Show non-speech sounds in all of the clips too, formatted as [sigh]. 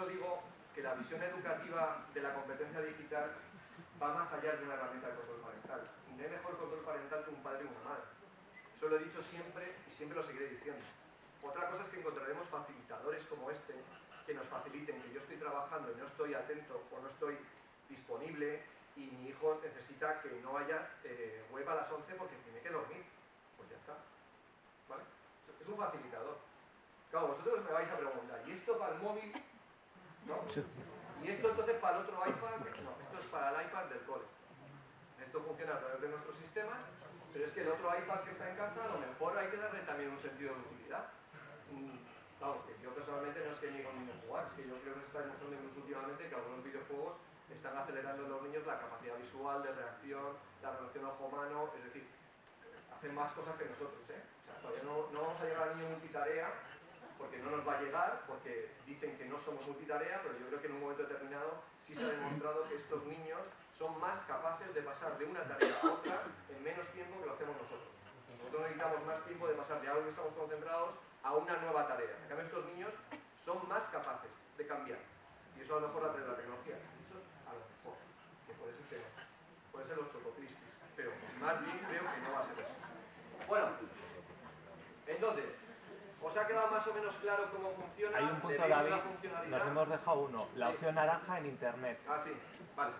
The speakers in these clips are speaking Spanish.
eso digo que la visión educativa de la competencia digital va más allá de una herramienta de control parental. Y no hay mejor control parental que un padre y una madre. Eso lo he dicho siempre y siempre lo seguiré diciendo. Otra cosa es que encontraremos facilitadores como este que nos faciliten que yo estoy trabajando y no estoy atento o no estoy disponible y mi hijo necesita que no haya eh, web a las 11 porque tiene que dormir. Pues ya está. Es un facilitador. Claro, vosotros me vais a preguntar, ¿y esto para el móvil? ¿No? ¿Y esto entonces para el otro iPad? No, esto es para el iPad del cole. Esto funciona a través de nuestros sistemas, pero es que el otro iPad que está en casa, a lo mejor hay que darle también un sentido de utilidad. Mm, claro, que yo personalmente no es que ni con niños jugar, es que yo creo que se está demostrando incluso últimamente que algunos videojuegos están acelerando en los niños la capacidad visual, de reacción, la relación ojo-mano, es decir, hacen más cosas que nosotros, ¿eh? O sea, todavía no, no vamos a llegar al niño multitarea, porque no nos va a llegar, porque dicen que no somos multitarea, pero yo creo que en un momento determinado sí se ha demostrado que estos niños son más capaces de pasar de una tarea a otra en menos tiempo que lo hacemos nosotros. Nosotros necesitamos más tiempo de pasar de algo que estamos concentrados a una nueva tarea. En cambio, estos niños son más capaces de cambiar. Y eso a lo mejor la, la tecnología. Eso a lo mejor, que puede ser que Puede ser los chocofristis. Pero más bien creo que no va a ser eso. Bueno, entonces, ¿Os ha quedado más o menos claro cómo funciona? Hay un punto, David, nos hemos dejado uno, la opción naranja en Internet. Ah, sí, vale.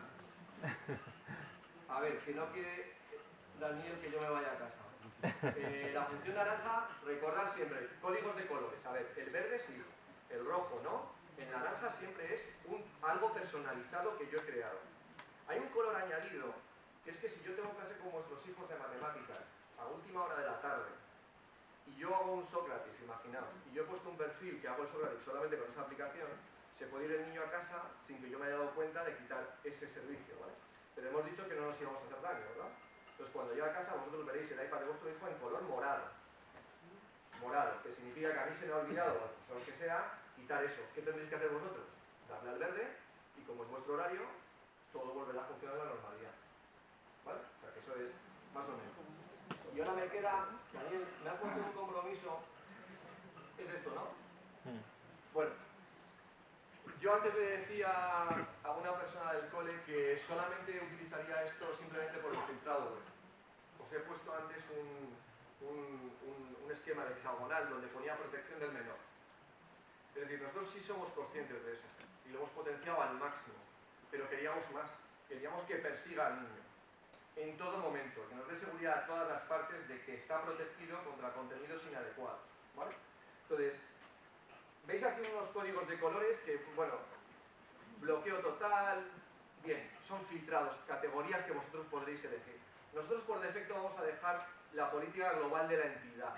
[laughs] A ver, que no quiere Daniel que yo me vaya a casa. Eh, la función naranja, recordar siempre, códigos de colores. A ver, el verde sí, el rojo no, el naranja siempre es un, algo personalizado que yo he creado. Hay un color añadido, que es que si yo tengo clase con vuestros hijos de matemáticas, a última hora de la tarde, y yo hago un Sócrates, imaginaos, y yo he puesto un perfil que hago el Sócrates solamente con esa aplicación, se puede ir el niño a casa sin que yo me haya dado cuenta de quitar ese servicio, ¿vale? Pero hemos dicho que no nos íbamos a hacer daño, ¿verdad? Entonces cuando llegue a casa vosotros veréis el iPad de vuestro hijo en color morado. Morado, que significa que a mí se me ha olvidado, o lo que sea, quitar eso. ¿Qué tendréis que hacer vosotros? Darle al verde y como es vuestro horario, todo volverá a funcionar de la normalidad. ¿Vale? O sea que eso es más o menos. Y ahora me queda, Daniel, me ha puesto un compromiso, es esto, ¿no? Hmm. Bueno, yo antes le decía a una persona del cole que solamente utilizaría esto simplemente por el filtrado web. Os he puesto antes un, un, esquema de hexagonal donde ponía protección del menor. Es decir, nosotros sí somos conscientes de eso y lo hemos potenciado al máximo, pero queríamos más, queríamos que persiga al niño en todo momento, que nos dé seguridad a todas las partes de que está protegido contra contenidos inadecuados. ¿vale? Entonces, veis aquí unos códigos de colores que, bueno, bloqueo total, bien, son filtrados, categorías que vosotros podréis elegir. Nosotros por defecto vamos a dejar la política global de la entidad.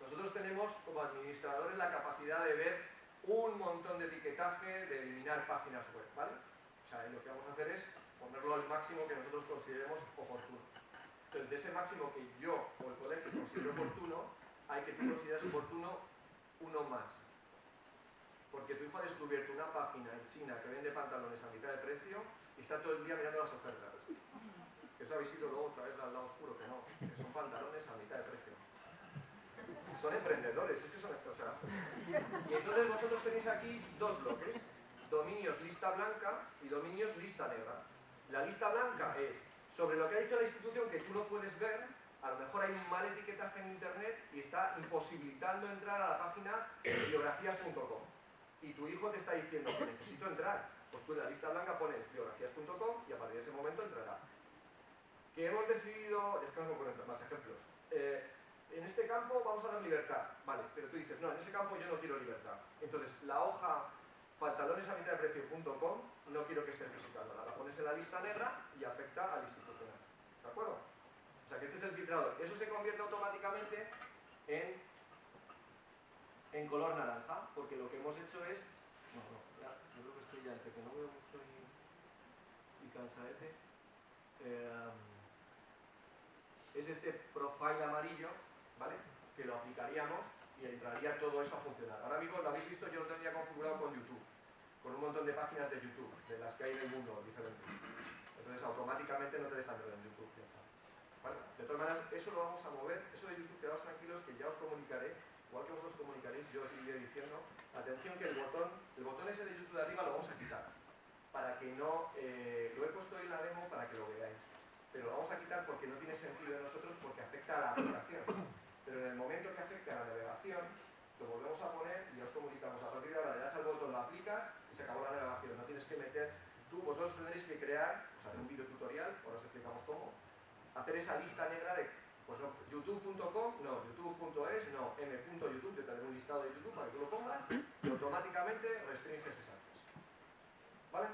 Nosotros tenemos como administradores la capacidad de ver un montón de etiquetaje, de eliminar páginas web, ¿vale? O sea, lo que vamos a hacer es ponerlo al máximo que nosotros consideremos oportuno. Entonces, de ese máximo que yo o el colegio considero oportuno, hay que tú consideras oportuno uno más. Porque tu hijo ha descubierto una página en China que vende pantalones a mitad de precio y está todo el día mirando las ofertas. Eso habéis ido luego otra vez al lado oscuro, que no, que son pantalones a mitad de precio. Son emprendedores, es que son... O y entonces vosotros tenéis aquí dos bloques, dominios lista blanca y dominios lista negra. La lista blanca es sobre lo que ha dicho la institución que tú no puedes ver, a lo mejor hay un mal etiquetaje en internet y está imposibilitando entrar a la página biografías.com. Y tu hijo te está diciendo que necesito entrar. Pues tú en la lista blanca pones biografías.com y a partir de ese momento entrará. Que hemos decidido, es que vamos a poner más ejemplos. Eh, en este campo vamos a dar libertad, vale, pero tú dices, no, en ese campo yo no quiero libertad. Entonces, la hoja pantalones no quiero que estés visitándola. La pones en la lista negra y afecta al institucional. ¿De acuerdo? O sea que este es el filtrador. Eso se convierte automáticamente en, en color naranja, porque lo que hemos hecho es... No, no, ya, yo creo que estoy ya entre que no veo mucho y, y cansadete. Eh, es este profile amarillo, ¿vale? Que lo aplicaríamos y entraría todo eso a funcionar. Ahora mismo, lo habéis visto, yo lo tendría configurado con YouTube, con un montón de páginas de YouTube, de las que hay en el mundo diferentes. Entonces automáticamente no te dejan ver en YouTube, ya está. De todas maneras, eso lo vamos a mover, eso de YouTube, quedaos tranquilos que ya os comunicaré, igual que vosotros comunicaréis, yo que el botón, el botón ese de YouTube de arriba lo vamos a quitar. Para que no, eh, lo he puesto en la demo para que lo veáis. Pero lo vamos a quitar porque no tiene sentido de nosotros porque afecta a la aplicación. Pero en el momento que afecte a la navegación, lo volvemos a poner y os comunicamos. A partir de ahora le das al botón, lo aplicas y se acabó la navegación. No tienes que meter, tú, vosotros tendréis que crear, o sea, un vídeo tutorial, ahora os explicamos cómo, hacer esa lista negra de pues no, youtube.com, no, youtube.es, no, m.youtube, te daré un listado de YouTube para que tú lo pongas y automáticamente restringes ese acceso. ¿Vale?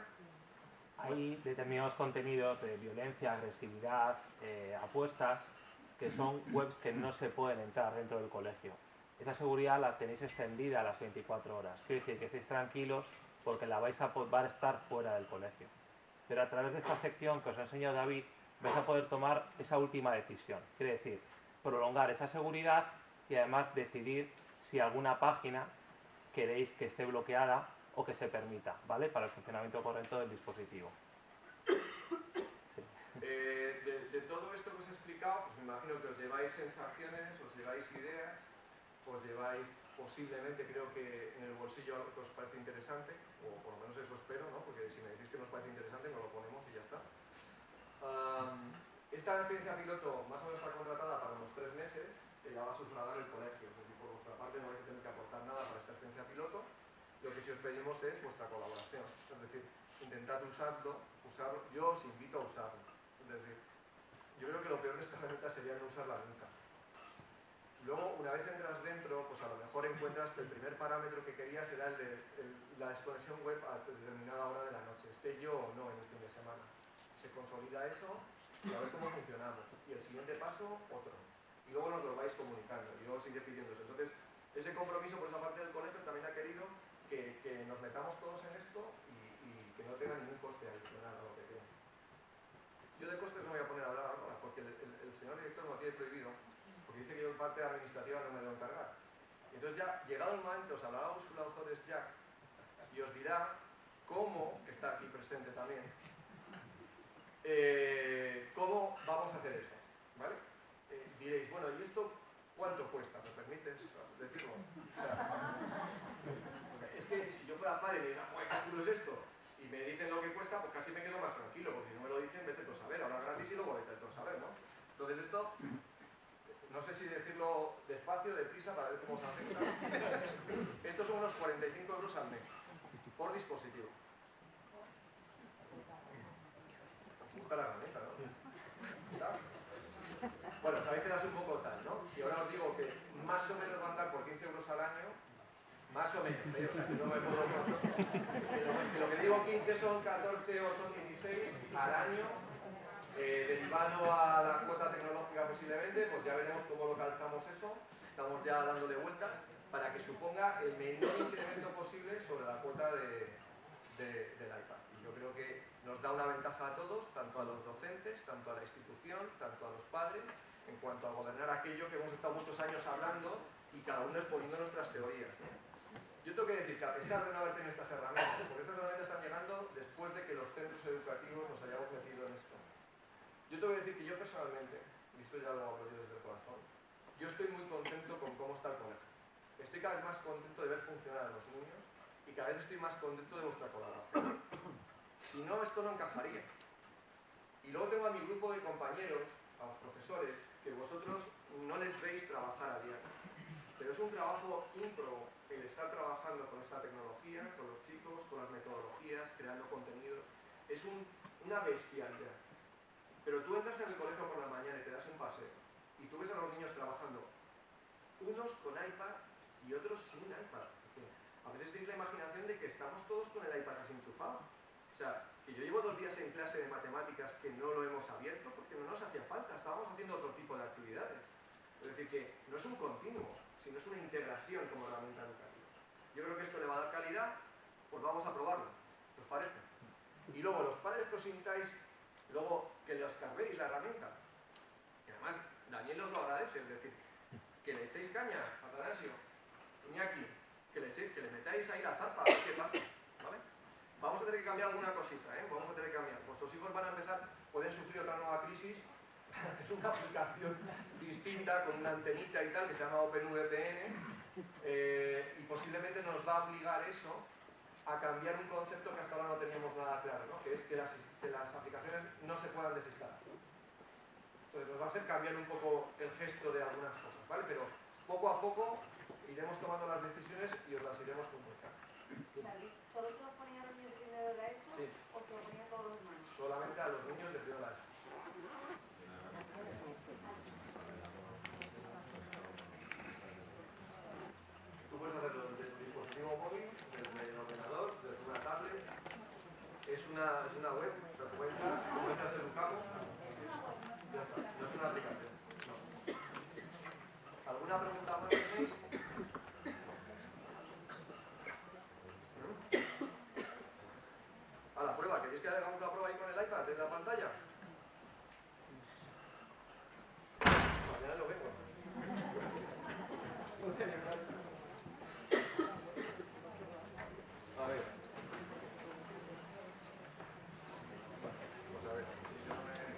Hay determinados contenidos de violencia, agresividad, eh, apuestas, que son webs que no se pueden entrar dentro del colegio. Esa seguridad la tenéis extendida a las 24 horas. Quiere decir que estéis tranquilos porque la vais a, estar fuera del colegio. Pero a través de esta sección que os ha enseñado David, vais a poder tomar esa última decisión. Quiere decir, prolongar esa seguridad y además decidir si alguna página queréis que esté bloqueada o que se permita, ¿vale? Para el funcionamiento correcto del dispositivo. Eh, de, todo esto que os he explicado, pues me imagino que os lleváis sensaciones, os lleváis ideas, os lleváis posiblemente, creo que en el bolsillo algo que os parece interesante, o por lo menos eso espero, ¿no? Porque si me decís que nos parece interesante, nos lo ponemos y ya está esta experiencia piloto más o menos está contratada para unos tres meses, que ya va a sufragar el colegio. Es decir, por vuestra parte no vais a tener que aportar nada para esta experiencia piloto. Lo que sí os pedimos es vuestra colaboración. Es decir, intentad usarlo, usarlo. Yo os invito a usarlo. Es decir, yo creo que lo peor de esta herramienta sería no usarla nunca. Luego, una vez entras dentro, pues a lo mejor encuentras que el primer parámetro que querías era la desconexión web a determinada hora de la noche, esté yo o no en el fin de semana se consolida eso y a ver cómo funcionamos. Y el siguiente paso, otro. Y luego nos lo vais comunicando. Y luego sigue pidiendo eso. Entonces, ese compromiso por esa parte del colegio también ha querido que, nos metamos todos en esto y, que no tenga ningún coste adicional a lo que tiene. Yo de costes no voy a poner a hablar ahora porque el, el, señor director lo tiene prohibido dice que yo en parte administrativa no me debo encargar. Entonces ya, llegado el momento, os hablará Ursula Ozores Jack y os dirá cómo, que está aquí presente también, eh, ¿Cómo vamos a hacer eso? ¿Vale? Eh, diréis, bueno, ¿y esto cuánto cuesta? ¿Me permites decirlo? Es que si yo fuera padre y me diga, ¿qué chulo es esto? Y me dicen lo que cuesta, pues casi me quedo más tranquilo, porque si no me lo dicen, vete a saber, ahora gratis y luego vete a saber, ¿no? Entonces esto, no sé si decirlo despacio, deprisa, para ver cómo se afecta. [laughs] Estos son unos 45 euros al mes, por dispositivo. la herramienta, ¿no? Bueno, sabéis que das un poco tal, ¿no? Si ahora os digo que más o menos van a dar por 15 euros al año, más o menos, ¿eh? o sea, que no me puedo... Que lo que digo 15 son 14 o son 16 al año, eh, derivado a la cuota tecnológica posiblemente, pues ya veremos cómo localizamos eso, estamos ya dándole vueltas, para que suponga el menor incremento posible sobre la cuota de, del iPad. Y yo creo que nos da una ventaja a todos, tanto a los docentes, tanto a la institución, tanto a los padres, en cuanto a gobernar aquello que hemos estado muchos años hablando y cada uno exponiendo nuestras teorías. Yo tengo que decir que a pesar de no haber tenido estas herramientas, porque estas herramientas están llegando después de que los centros educativos nos hayamos metido en esto. Yo tengo que decir que yo personalmente, y esto ya lo yo desde el corazón, yo estoy muy contento con cómo está el colegio. Estoy cada vez más contento de ver funcionar a los niños y cada vez estoy más contento de vuestra colaboración. Si no, esto no encajaría. Y luego tengo a mi grupo de compañeros, a los profesores, que vosotros no les veis trabajar a diario. Pero es un trabajo ímprobo el estar trabajando con esta tecnología, con los chicos, con las metodologías, creando contenidos. Es una bestialidad. Pero tú entras en el colegio por la mañana y te das un paseo y tú ves a los niños trabajando, unos con iPad y otros sin iPad. A veces tienes la imaginación de que estamos todos con el iPad así enchufado o sea, que yo llevo dos días en clase de matemáticas que no lo hemos abierto porque no nos hacía falta, estábamos haciendo otro tipo de actividades. Es decir, que no es un continuo, sino es una integración como herramienta educativa. Yo creo que esto le va a dar calidad, pues vamos a probarlo, ¿os parece? Y luego, los padres que os sintáis, luego que les carguéis la herramienta. Y además, Daniel os lo agradece, es decir, que le echéis caña Atanasio, Iñaki, que le, echéis, que le metáis ahí la zarpa, a ver qué pasa. Vamos a tener que cambiar alguna cosita, ¿eh? Vamos a tener que cambiar. Vuestros hijos van a empezar, pueden sufrir otra nueva crisis. [laughs] es una aplicación distinta con una antenita y tal que se llama OpenVPN eh, y posiblemente nos va a obligar eso a cambiar un concepto que hasta ahora no teníamos nada claro, ¿no? que es que las, que las aplicaciones no se puedan desinstalar. Entonces nos va a hacer cambiar un poco el gesto de algunas cosas, ¿vale? Pero poco a poco iremos tomando las decisiones y os las iremos comunicando. ¿Solo se lo ponía a los niños de primero de la ESO Sí. o se lo ponía a todos los demás? Solamente a los niños de primero de la ESO. Tú puedes hacerlo desde tu dispositivo móvil, desde el ordenador, desde una tablet. Es es una web, o sea, tú entras, no es una aplicación. No. ¿Alguna pregunta más tenéis? A la prueba, ¿queréis que hagamos la prueba ahí con el iPad en la pantalla? Mañana lo vengo. A ver. Pues a ver. si yo me-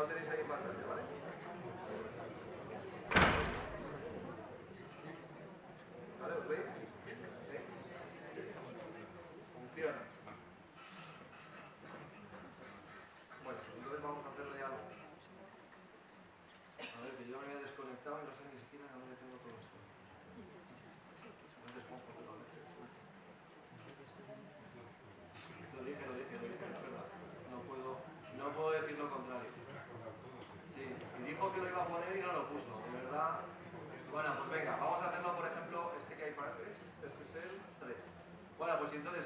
Ya lo tenéis ahí pantalla, ¿vale? ¿Vale? ¿Os veis? ¿Sí? Funciona. Bueno, pues entonces vamos a hacerle algo. A ver, que yo me había desconectado y no sé ni siquiera dónde tengo. No todo esto. Lo dije, lo dije, lo dije, es verdad. No puedo, no puedo decir lo contrario. Sí, que lo iba a poner y no lo puso, de verdad. Bueno, pues venga, vamos a hacerlo, por ejemplo, este que hay para tres, este es el 3. Bueno, pues entonces,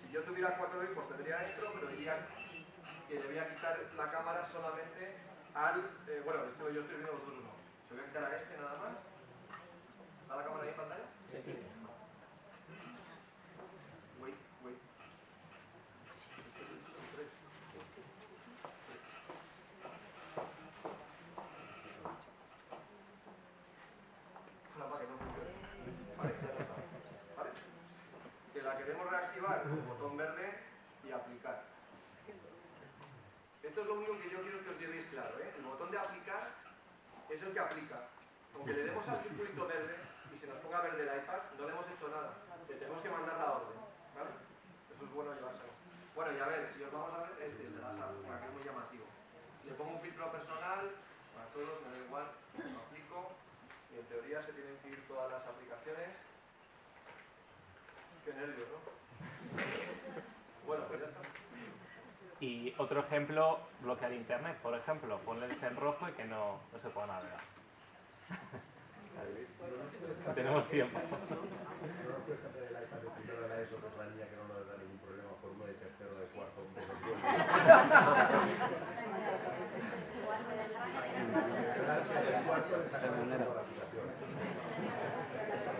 si yo tuviera cuatro hijos tendría esto, pero diría que le voy a quitar la cámara solamente al, eh, bueno, esto yo estoy viendo los dos uno. Se voy a quitar a este nada más. ¿Está la cámara ahí en pantalla? Sí. Wait, wait. Este es el tres. Ahora para que no funcione. Vale, ya está. ¿Vale? Que la queremos reactivar con botón verde y aplicar. Es lo único que yo quiero que os llevéis claro, ¿eh? El botón de aplicar es el que aplica. Aunque le demos al circulito verde y se nos ponga verde el iPad, no le hemos hecho nada. Le tenemos que mandar la orden. Eso es bueno llevárselo. Bueno, y a ver, si os vamos a ver este, el de apps, para que es muy llamativo. Le pongo un filtro personal, para todos, me da igual, lo aplico, y en teoría se tienen que ir todas las aplicaciones. Qué nervios, ¿no? [laughs] Bueno, pues ya está. Y otro ejemplo, bloquear internet, por ejemplo, ponles en rojo y que no, no se pueda navegar. [laughs] Si tenemos tiempo. [laughs]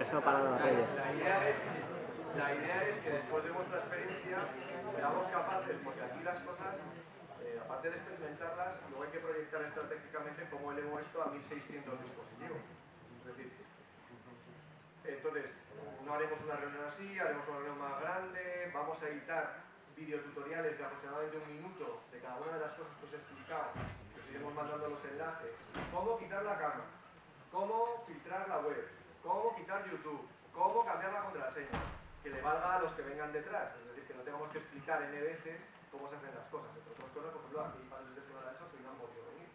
ESO, para los reyes. La idea es, que después de vuestra experiencia seamos capaces, porque aquí las cosas, eh, aparte de experimentarlas, luego hay que proyectar estratégicamente cómo elevo esto a 1600 dispositivos. Es decir, entonces, no haremos una reunión así, haremos una reunión más grande, vamos a editar videotutoriales de aproximadamente un minuto de cada una de las cosas que os he explicado, que os iremos mandando los enlaces, cómo quitar la cámara, cómo filtrar la web, cómo quitar YouTube, cómo cambiar la contraseña, que le valga a los que vengan detrás, es decir, que no tengamos que explicar N veces cómo se hacen las cosas. Entre otras cosas, por ejemplo, aquí padres de primera ESO que no han podido venir.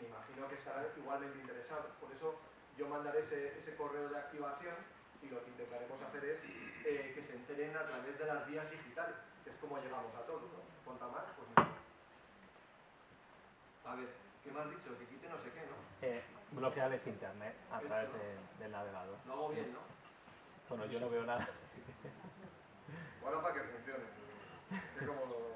Me imagino que estarán igualmente interesados, por eso yo mandaré ese, ese correo de activación y lo que intentaremos hacer es eh, que se enteren a través de las vías digitales, que es como llegamos a todos, ¿no? Cuanta más, pues mejor. A ver, ¿qué me has dicho? Que quite no sé qué, ¿no? Eh, bloquearles internet a través de- del navegador. Lo hago bien, ¿no? Bueno, yo no veo nada. Bueno, para que funcione. Que como lo...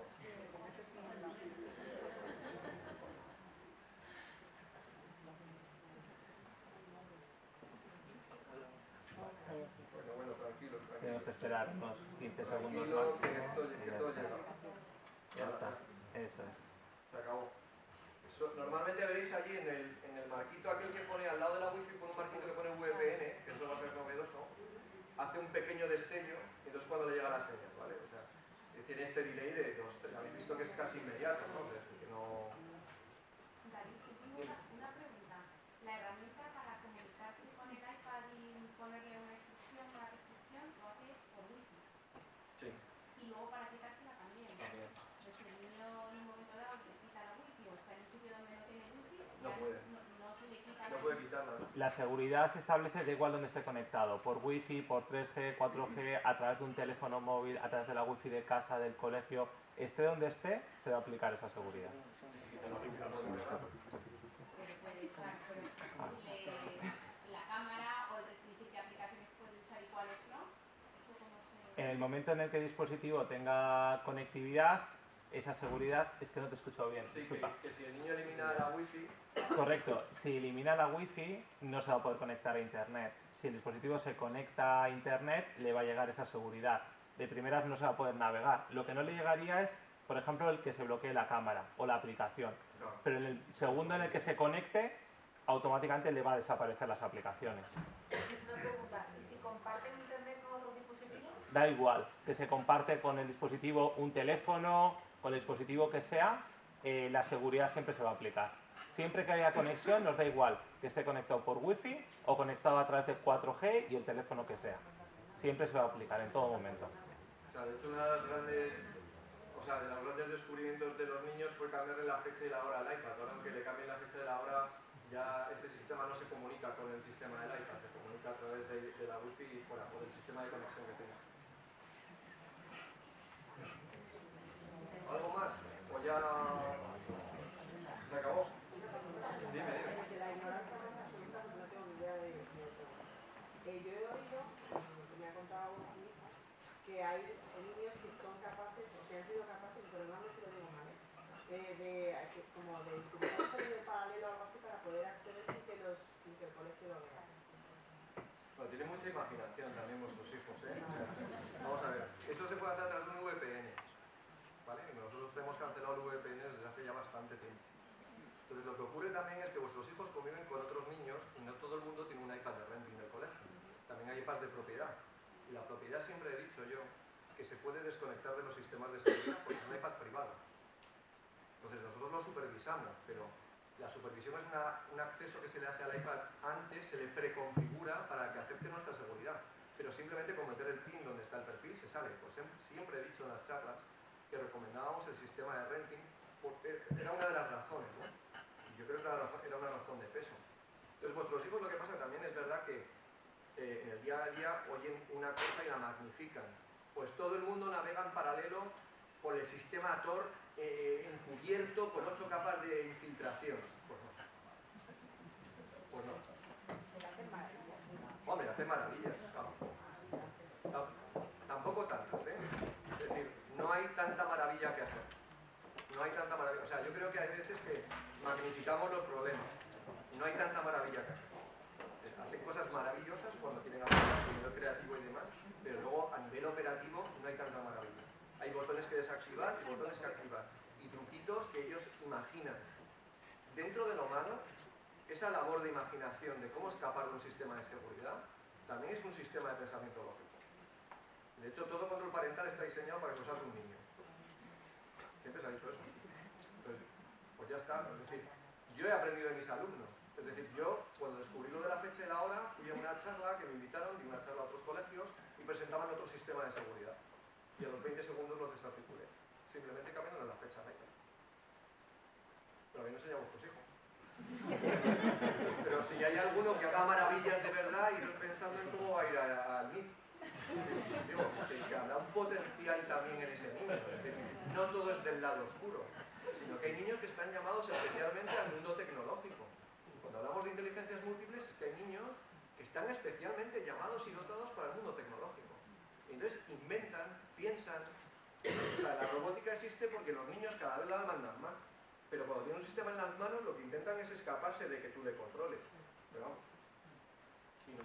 Bueno, bueno, tranquilo, tranquilo. Tenemos que esperar unos 15 segundos más. que esto, que ya todo está. llega. Ya está. Eso es. Se acabó. Eso- normalmente veréis allí en el, en el marquito aquel que pone al lado de la wifi, pone un marquito que pone VPN, hace un pequeño destello y entonces cuando le llega la señal, ¿vale? O sea, tiene este delay de tres, habéis visto que es casi inmediato, ¿no? Es decir, que no... David, yo tengo una, una pregunta. La herramienta para comunicarse con el iPad y ponerle una instrucción, una restricción, lo hace por wifi. Sí, Y luego para quitársela también. también. Pues si el niño en un momento dado le quita la wifi o está en un sitio donde no tiene wifi, No ya puede. no, no se le quita No la puede wifi. quitarla, ¿no? La seguridad se establece da igual donde esté conectado, por wifi, por 3G, 4G, a través de un teléfono móvil, a través de la wifi de casa, del colegio, esté donde esté, se va a aplicar esa seguridad. Pero puede usar, por ejemplo, le- la cámara o el restringir qué aplicaciones puede usar y cuáles no. Eso cómo se... En el momento en el que el dispositivo tenga conectividad, esa seguridad, es que no te escucho bien, Sí, que, disculpa. que si el niño elimina la wifi, Correcto, si elimina la wifi no se va a poder conectar a internet. Si el dispositivo se conecta a internet le va a llegar esa seguridad. De primeras no se va a poder navegar. Lo que no le llegaría es, por ejemplo, el que se bloquee la cámara o la aplicación. no. Pero en el segundo en el que se conecte, automáticamente le va a desaparecer las aplicaciones. Una pregunta, ¿y si comparten internet con otros dispositivos? Da igual que se comparte con el dispositivo un teléfono, con el dispositivo que sea, eh, la seguridad siempre se va a aplicar. Siempre que haya conexión, nos da igual que esté conectado por wifi o conectado a través de 4G y el teléfono que sea. Siempre se va a aplicar en todo momento. O sea, de hecho, una de las grandes, o sea, de los grandes descubrimientos de los niños fue cambiarle la fecha y la hora al iPad. Ahora, aunque le cambien la fecha y la hora, ya este sistema no se comunica con el sistema del iPad, se comunica a través de, la wifi y fuera, por el sistema de conexión que tenga. ¿Algo más? ¿O ya se acabó? Dime, dime. La ignorancia más absoluta no tengo ni idea de. Eh, yo he oído, que me ha contado hija, que hay niños que son capaces, o que han sido capaces, pero no sé si lo digo mal, ¿eh? de, como de un sonido paralelo o algo así para poder acceder sin que, los, sin que el colegio lo vea. Bueno, tienen mucha imaginación también vuestros hijos, ¿eh? O sea, vamos a ver, eso se puede hacer a través de un VPN, ¿vale? Nosotros cancelado el VPN desde hace ya bastante tiempo. Entonces lo que ocurre también es que vuestros hijos conviven con otros niños y no todo el mundo tiene un iPad de renting del colegio. También hay iPads de propiedad. Y la propiedad siempre he dicho yo que se puede desconectar de los sistemas de seguridad porque es un iPad privado. Entonces nosotros lo supervisamos, pero la supervisión es una- un acceso que se le hace al iPad antes, se le preconfigura para que acepte nuestra seguridad. Pero simplemente con meter el pin donde está el perfil se sale. Pues siempre he dicho en las charlas que recomendábamos el sistema de renting porque era una de las razones, ¿no? Y yo creo que era una razón- de peso. Entonces vuestros hijos lo que pasa también es verdad que eh, en el día a día oyen una cosa y la magnifican. Pues todo el mundo navega en paralelo por el sistema Tor eh, encubierto con ocho capas de infiltración. Pues no. Pues no. Hombre, hace maravillas. claro. Tam- Tampoco tantas, ¿eh? Es decir, no hay tanta maravilla que hacer. No hay tanta maravilla. O sea, yo creo que hay veces que magnificamos los problemas. No hay tanta maravilla que hacer. Hacen cosas maravillosas cuando tienen algo a nivel creativo y demás, pero luego a nivel operativo no hay tanta maravilla. Hay botones que desactivar y botones que activar. Y truquitos que ellos imaginan. Dentro de lo malo, esa labor de imaginación de cómo escapar de un sistema de seguridad también es un sistema de pensamiento lógico. De hecho, todo control parental está diseñado para que lo salga un niño. Siempre se ha dicho eso. Entonces, pues ya está. Es decir, yo he aprendido de mis alumnos. Es decir, yo cuando descubrí lo de la fecha y la hora, fui a una charla que me invitaron, di una charla a otros colegios y presentaban otro sistema de seguridad. Y a los 20 segundos los desarticulé. Simplemente cambiando la fecha de. Pero a mí no se llaman vuestros hijos. Pero si hay alguno que haga maravillas de verdad, iros pensando en cómo va a ir al MIT. Que, un potencial también en ese niño. Es decir, no todo es del lado oscuro, sino que hay niños que están llamados especialmente al mundo tecnológico. Cuando hablamos de inteligencias múltiples, hay niños que están especialmente llamados y dotados para el mundo tecnológico. Entonces inventan, piensan. O sea, la robótica existe porque los niños cada vez la demandan más. Pero cuando tienen un sistema en las manos, lo que intentan es escaparse de que tú le controles. Vamos. Y